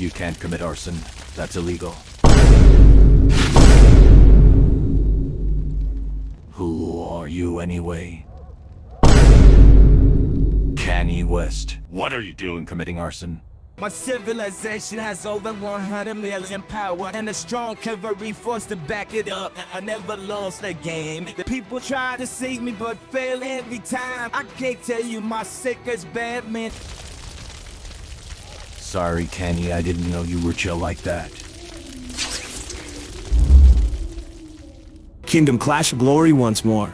You can't commit arson. That's illegal. Who are you anyway? Kanye West. What are you doing committing arson? My civilization has over 100 million power and a strong cavalry force to back it up. I never lost a game. The people try to save me but fail every time. I can't tell you my sickest bad man. Sorry, Kenny, I didn't know you were chill like that. Kingdom Clash of Glory once more.